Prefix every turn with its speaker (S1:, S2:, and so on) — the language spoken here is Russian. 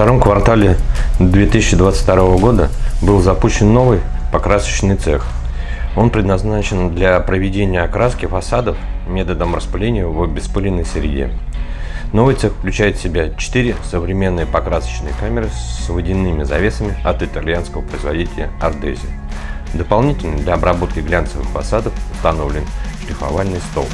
S1: втором квартале 2022 года был запущен новый покрасочный цех. Он предназначен для проведения окраски фасадов методом распыления в беспыленной среде. Новый цех включает в себя 4 современные покрасочные камеры с водяными завесами от итальянского производителя Ardesi. Дополнительно для обработки глянцевых фасадов установлен шлифовальный стол.